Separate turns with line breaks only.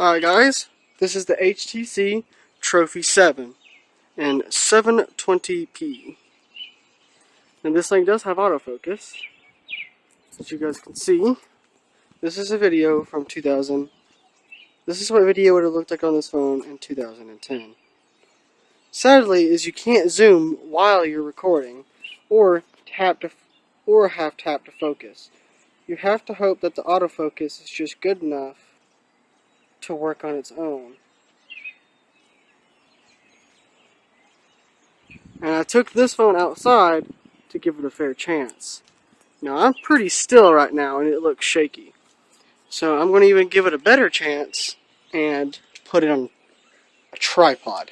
Alright guys, this is the HTC Trophy 7 in 720p. And this thing does have autofocus, as you guys can see. This is a video from 2000. This is what video would have looked like on this phone in 2010. Sadly, is you can't zoom while you're recording, or tap to, or have tap to focus. You have to hope that the autofocus is just good enough to work on its own. And I took this phone outside to give it a fair chance. Now I'm pretty still right now and it looks shaky. So I'm going to even give it a better chance and put it on a tripod.